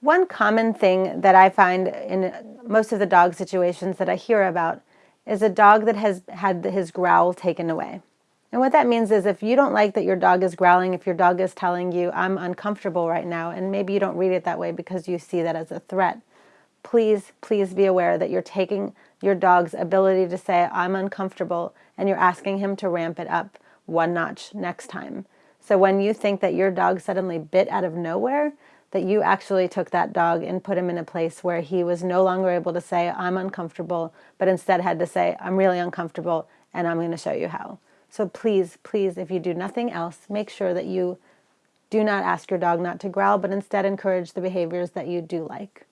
One common thing that I find in most of the dog situations that I hear about is a dog that has had his growl taken away. And what that means is if you don't like that your dog is growling, if your dog is telling you, I'm uncomfortable right now, and maybe you don't read it that way because you see that as a threat, please, please be aware that you're taking your dog's ability to say, I'm uncomfortable, and you're asking him to ramp it up one notch next time. So when you think that your dog suddenly bit out of nowhere, that you actually took that dog and put him in a place where he was no longer able to say, I'm uncomfortable, but instead had to say, I'm really uncomfortable, and I'm going to show you how. So please, please, if you do nothing else, make sure that you do not ask your dog not to growl, but instead encourage the behaviors that you do like.